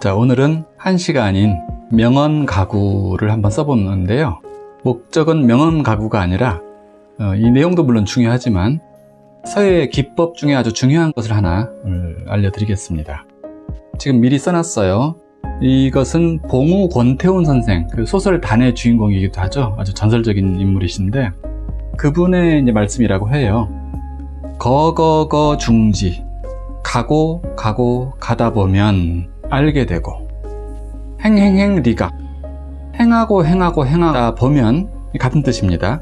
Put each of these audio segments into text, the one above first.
자 오늘은 한시가 아닌 명언 가구를 한번 써보는데요. 목적은 명언 가구가 아니라 어, 이 내용도 물론 중요하지만 서예 기법 중에 아주 중요한 것을 하나 알려드리겠습니다. 지금 미리 써놨어요. 이것은 봉우 권태훈 선생 그 소설 단의 주인공이기도 하죠. 아주 전설적인 인물이신데 그분의 말씀이라고 해요. 거거거 중지 가고 가고 가다 보면 알게 되고 행행행 리가 행하고 행하고 행하다 보면 같은 뜻입니다.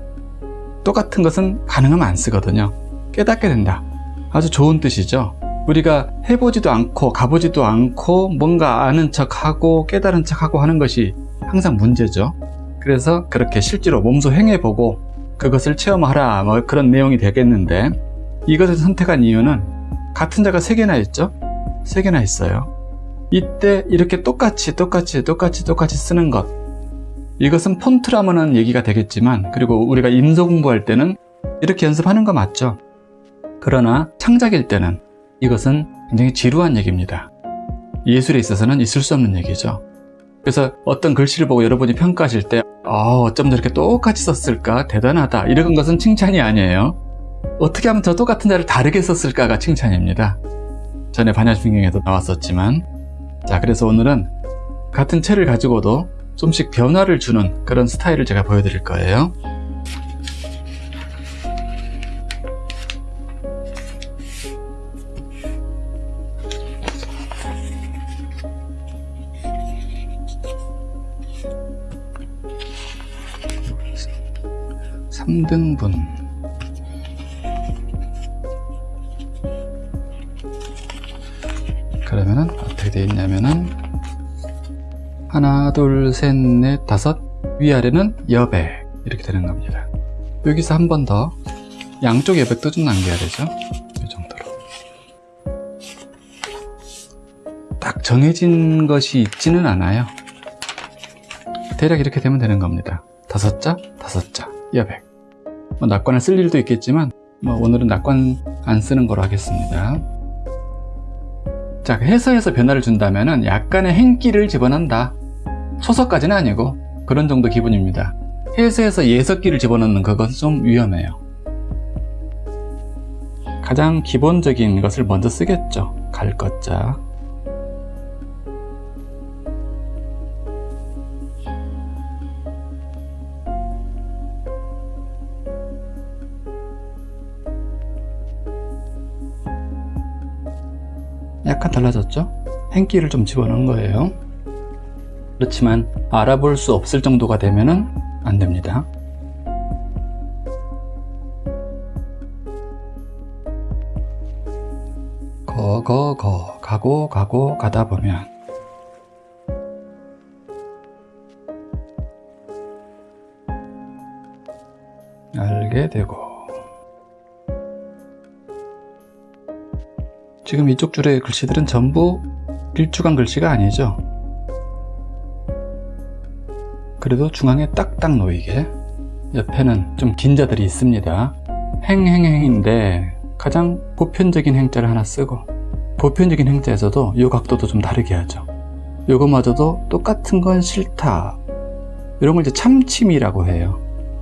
똑같은 것은 가능하면 안 쓰거든요. 깨닫게 된다. 아주 좋은 뜻이죠. 우리가 해보지도 않고 가보지도 않고 뭔가 아는 척하고 깨달은 척하고 하는 것이 항상 문제죠. 그래서 그렇게 실제로 몸소 행해보고 그것을 체험하라 뭐 그런 내용이 되겠는데 이것을 선택한 이유는 같은 자가 세 개나 있죠? 세 개나 있어요 이때 이렇게 똑같이 똑같이 똑같이 똑같이 쓰는 것. 이것은 폰트라면은 얘기가 되겠지만 그리고 우리가 인서 공부할 때는 이렇게 연습하는 거 맞죠? 그러나 창작일 때는 이것은 굉장히 지루한 얘기입니다. 예술에 있어서는 있을 수 없는 얘기죠. 그래서 어떤 글씨를 보고 여러분이 평가하실 때 어, 어쩜 저렇게 똑같이 썼을까? 대단하다. 이런 것은 칭찬이 아니에요. 어떻게 하면 저 똑같은 자를 다르게 썼을까가 칭찬입니다. 전에 반야신경에도 나왔었지만 자 그래서 오늘은 같은 채를 가지고도 좀씩 변화를 주는 그런 스타일을 제가 보여드릴 거예요. 삼등분 되어 있냐면은 하나 둘 셋 넷 다섯 위아래는 여백 이렇게 되는 겁니다. 여기서 한 번 더 양쪽 여백도 좀 남겨야 되죠? 이 정도로. 딱 정해진 것이 있지는 않아요. 대략 이렇게 되면 되는 겁니다. 다섯 자 다섯 자 여백. 뭐 낙관을 쓸 일도 있겠지만 뭐 오늘은 낙관 안 쓰는 거로 하겠습니다 자, 해서해서 변화를 준다면 약간의 행기를 집어넣는다. 소설까지는 아니고 그런 정도 기분입니다. 해서해서 예석기를 집어넣는 그것은 좀 위험해요. 가장 기본적인 것을 먼저 쓰겠죠. 갈 것자. 약간 달라졌죠? 행기를 좀 집어넣은 거예요. 그렇지만 알아볼 수 없을 정도가 되면 안 됩니다. 거, 거, 거, 가고, 가고, 가다 보면. 알게 되고 지금 이쪽 줄의 글씨들은 전부 일주간 글씨가 아니죠. 그래도 중앙에 딱딱 놓이게 옆에는 좀 긴 자들이 있습니다. 행행행인데 가장 보편적인 행자를 하나 쓰고 보편적인 행자에서도 이 각도도 좀 다르게 하죠. 이거마저도 똑같은 건 싫다. 이런 걸 이제 참침이라고 해요.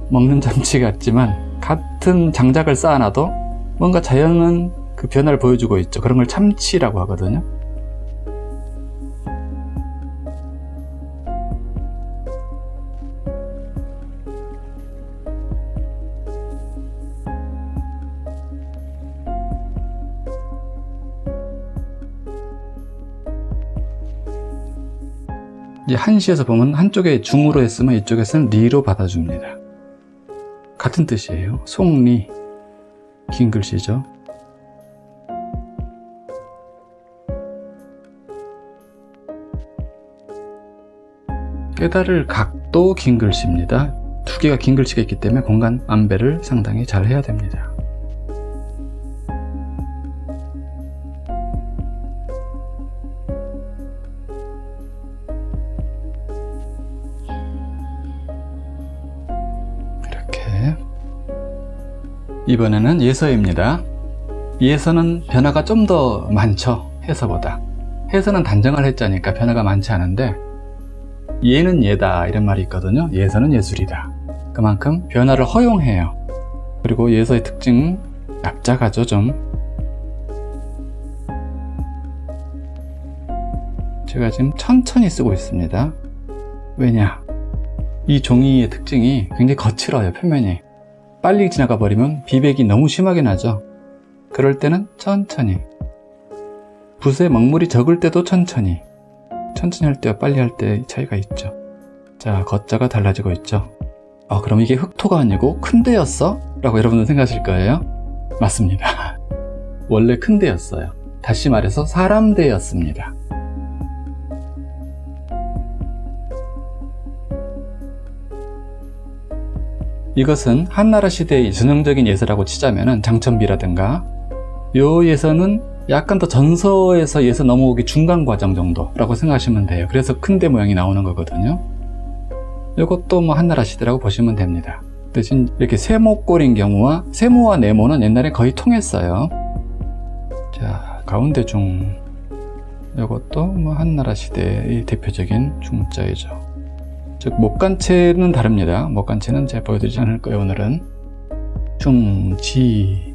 먹는 참치 같지만 같은 장작을 쌓아놔도 뭔가 자연은 그 변화를 보여주고 있죠. 그런 걸 참치라고 하거든요. 이제 한시에서 보면 한쪽에 중으로 했으면 이쪽에서는 리로 받아줍니다. 같은 뜻이에요. 송리. 긴 글씨죠 깨달을 각도 긴 글씨입니다. 두 개가 긴 글씨가 있기 때문에 공간 안배를 상당히 잘 해야 됩니다. 이렇게 이번에는 예서입니다. 예서는 변화가 좀 더 많죠. 해서보다. 해서는 단정할 해자니까 변화가 많지 않은데 예는 예다 이런 말이 있거든요. 예서는 예술이다. 그만큼 변화를 허용해요. 그리고 예서의 특징 납작하죠 좀. 제가 지금 천천히 쓰고 있습니다. 왜냐? 이 종이의 특징이 굉장히 거칠어요 표면이. 빨리 지나가 버리면 비백이 너무 심하게 나죠. 그럴 때는 천천히. 붓에 먹물이 적을 때도 천천히. 천천히 할 때와 빨리 할 때 차이가 있죠. 자, 걷자가 달라지고 있죠. 아, 그럼 이게 흑토가 아니고 큰 데였어? 라고 여러분은 생각하실 거예요. 맞습니다. 원래 큰 데였어요. 다시 말해서 사람 데였습니다. 이것은 한나라 시대의 전형적인 예서라고 치자면 장천비라든가 요 예서는 약간 더 전서에서 예서 넘어오기 중간 과정 정도라고 생각하시면 돼요. 그래서 큰데 모양이 나오는 거거든요. 이것도 뭐 한나라 시대라고 보시면 됩니다. 대신 이렇게 세모꼴인 경우와 세모와 네모는 옛날에 거의 통했어요. 자, 가운데 중 이것도 뭐 한나라 시대의 대표적인 중자이죠. 즉 목간체는 다릅니다. 목간체는 제가 보여드리지 않을 거예요. 오늘은 중지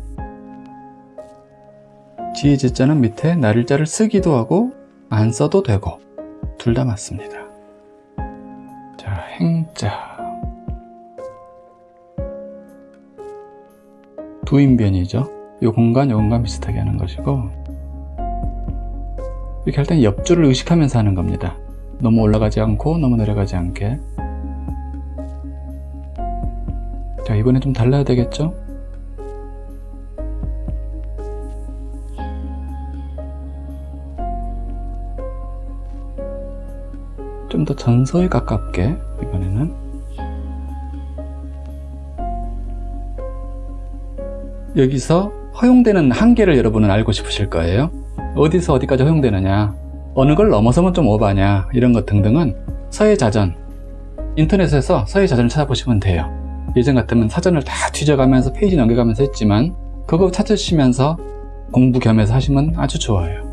지의 제자는 밑에 날일자를 쓰기도 하고 안 써도 되고 둘 다 맞습니다. 자, 행자 두인변이죠. 요 공간, 요 공간 비슷하게 하는 것이고 이렇게 할 때는 옆줄을 의식하면서 하는 겁니다. 너무 올라가지 않고 너무 내려가지 않게 자 이번엔 좀 달라야 되겠죠? 좀 더 전서에 가깝게 이번에는. 여기서 허용되는 한계를 여러분은 알고 싶으실 거예요. 어디서 어디까지 허용되느냐 어느 걸 넘어서면 좀 오바냐 이런 것 등등은 서예자전 인터넷에서 서예자전을 찾아보시면 돼요. 예전 같으면 사전을 다 뒤져가면서 페이지 넘겨가면서 했지만 그거 찾으시면서 공부 겸해서 하시면 아주 좋아요.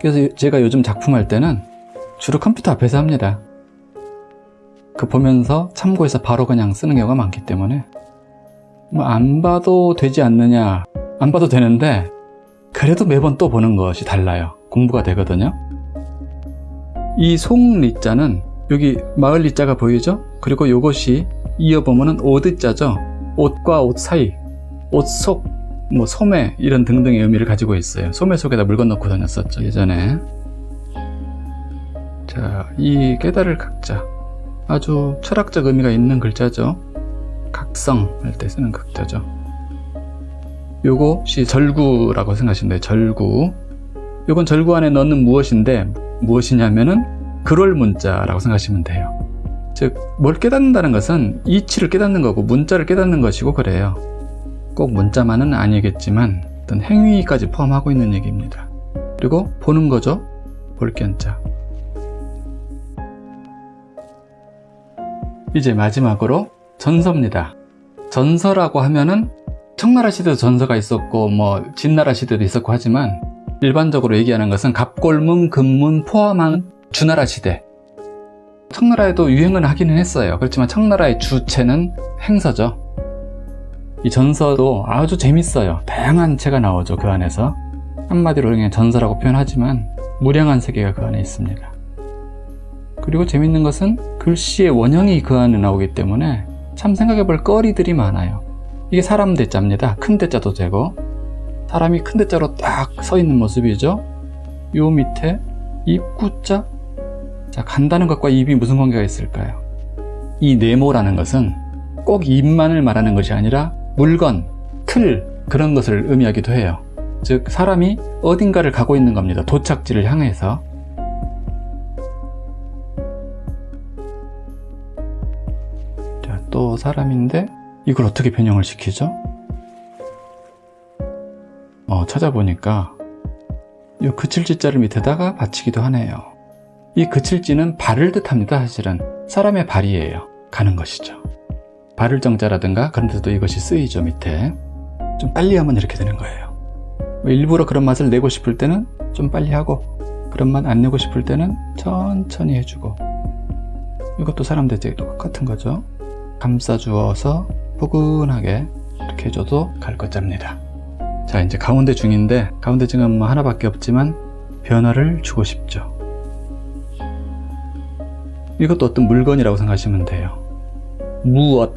그래서 제가 요즘 작품할 때는 주로 컴퓨터 앞에서 합니다. 그 보면서 참고해서 바로 그냥 쓰는 경우가 많기 때문에. 뭐 안 봐도 되지 않느냐. 안 봐도 되는데 그래도 매번 또 보는 것이 달라요. 공부가 되거든요. 이 송리자는 여기 마을 리자가 보이죠? 그리고 이것이 이어보면은 오드자죠? 옷과 옷 사이 옷 속, 뭐 소매 이런 등등의 의미를 가지고 있어요. 소매 속에다 물건 넣고 다녔었죠 예전에 자, 이 깨달을 각자. 아주 철학적 의미가 있는 글자죠. 각성 할 때 쓰는 각자죠. 요것이 절구라고 생각하시면 돼요. 절구. 요건 절구 안에 넣는 무엇인데 무엇이냐면은 그럴 문자라고 생각하시면 돼요. 즉 뭘 깨닫는다는 것은 이치를 깨닫는 거고 문자를 깨닫는 것이고 그래요. 꼭 문자만은 아니겠지만 어떤 행위까지 포함하고 있는 얘기입니다. 그리고 보는 거죠. 볼견자 이제 마지막으로 전서입니다. 전서라고 하면은 청나라 시대도 전서가 있었고 뭐 진나라 시대도 있었고 하지만 일반적으로 얘기하는 것은 갑골문, 금문 포함한 주나라 시대 청나라에도 유행은 하기는 했어요. 그렇지만 청나라의 주체는 행서죠. 이 전서도 아주 재밌어요. 다양한 체가 나오죠. 그 안에서 한마디로 그냥 전서라고 표현하지만 무량한 세계가 그 안에 있습니다. 그리고 재밌는 것은 글씨의 원형이 그 안에 나오기 때문에 참 생각해 볼 거리들이 많아요. 이게 사람 대자입니다. 큰 대자도 되고 사람이 큰 대자로 딱 서 있는 모습이죠. 요 밑에 입구자? 자 간다는 것과 입이 무슨 관계가 있을까요? 이 네모라는 것은 꼭 입만을 말하는 것이 아니라 물건, 틀 그런 것을 의미하기도 해요. 즉 사람이 어딘가를 가고 있는 겁니다. 도착지를 향해서 또 사람인데 이걸 어떻게 변형을 시키죠? 어, 찾아보니까 이 그칠지자를 밑에다가 받치기도 하네요. 이 그칠지는 발을 뜻합니다. 사실은 사람의 발이에요. 가는 것이죠. 발을 정자라든가 그런 데도 이것이 쓰이죠. 밑에 좀 빨리 하면 이렇게 되는 거예요. 뭐 일부러 그런 맛을 내고 싶을 때는 좀 빨리 하고 그런 맛 안 내고 싶을 때는 천천히 해주고 이것도 사람 대제 똑같은 거죠 감싸 주어서 포근하게 이렇게 해줘도 갈것 잡니다. 자 이제 가운데 중인데 가운데 중은 뭐 하나밖에 없지만 변화를 주고 싶죠. 이것도 어떤 물건이라고 생각하시면 돼요. 무엇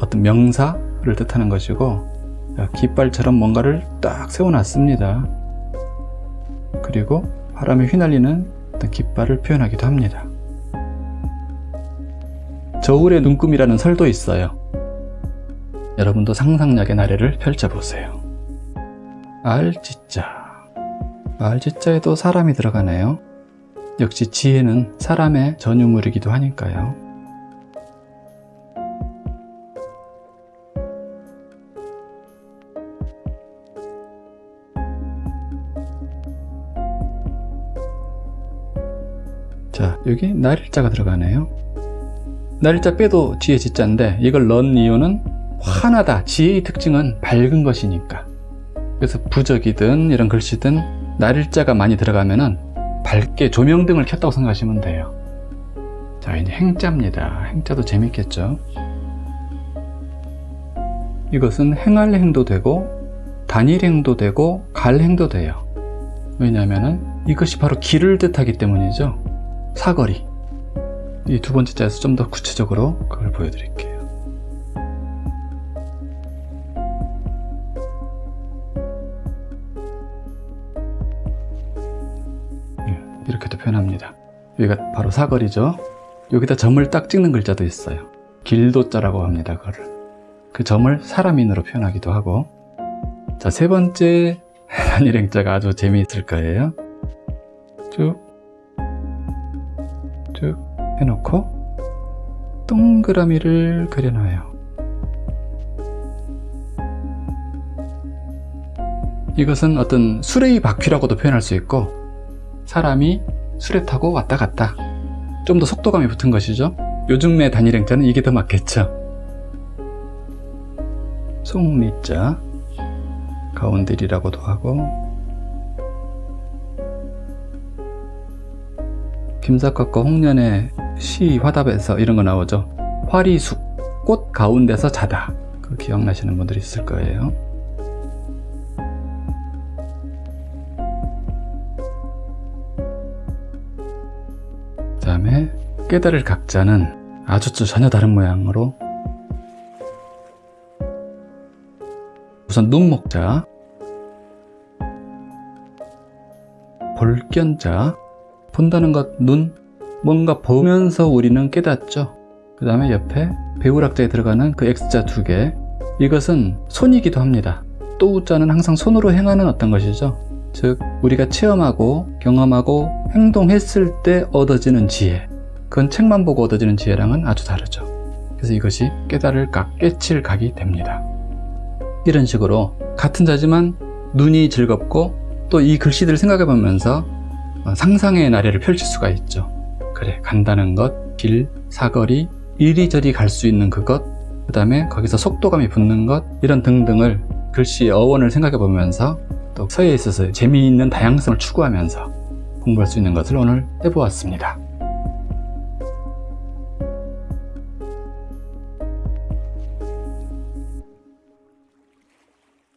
어떤 명사를 뜻하는 것이고 깃발처럼 뭔가를 딱 세워놨습니다. 그리고 바람에 휘날리는 어떤 깃발을 표현하기도 합니다 저울의 눈금이라는 설도 있어요. 여러분도 상상력의 나래를 펼쳐보세요. 알지자. 알지자에도 사람이 들어가네요. 역시 지혜는 사람의 전유물이기도 하니까요. 자 여기 날일자가 들어가네요 날일자 빼도 지혜 지자인데 이걸 넣은 이유는 환하다. 지혜의 특징은 밝은 것이니까. 그래서 부적이든 이런 글씨든 날일자가 많이 들어가면 은 밝게 조명등을 켰다고 생각하시면 돼요. 자 이제 행자입니다. 행자도 재밌겠죠? 이것은 행할 행도 되고 단일 행도 되고 갈 행도 돼요. 왜냐하면 이것이 바로 길을 뜻하기 때문이죠. 사거리 이 두 번째 자에서 좀 더 구체적으로 그걸 보여드릴게요. 예, 이렇게도 표현합니다. 여기가 바로 사거리죠? 여기다 점을 딱 찍는 글자도 있어요. 길도자라고 합니다 그거를. 그 점을 사람인으로 표현하기도 하고. 자 세 번째 단일행자가 아주 재미있을 거예요. 쭉. 쭉 해놓고 동그라미를 그려놔요. 이것은 어떤 수레의 바퀴라고도 표현할 수 있고 사람이 수레 타고 왔다 갔다. 좀 더 속도감이 붙은 것이죠. 요즘의 단일행자는 이게 더 맞겠죠. 송리자 가운데리라고도 하고 김사과과 홍련의 시 화답에서 이런 거 나오죠. 화리숙 꽃 가운데서 자다. 그 기억나시는 분들이 있을 거예요. 그 다음에 깨달을 각자는 아주 전혀 다른 모양으로 우선 눈목자 볼견자 본다는 것, 눈, 뭔가 보면서 우리는 깨닫죠. 그 다음에 옆에 배우락자에 들어가는 그 X자 두 개. 이것은 손이기도 합니다. 또 우자는 항상 손으로 행하는 어떤 것이죠. 즉, 우리가 체험하고 경험하고 행동했을 때 얻어지는 지혜. 그건 책만 보고 얻어지는 지혜랑은 아주 다르죠. 그래서 이것이 깨달을 각, 깨칠 각이 됩니다. 이런 식으로 같은 자지만 눈이 즐겁고 또 이 글씨들을 생각해 보면서 어, 상상의 나래를 펼칠 수가 있죠 그래 간다는 것, 길, 사거리 이리저리 갈 수 있는 그것 그 다음에 거기서 속도감이 붙는 것 이런 등등을 글씨의 어원을 생각해 보면서 또 서예에 있어서 재미있는 다양성을 추구하면서 공부할 수 있는 것을 오늘 해보았습니다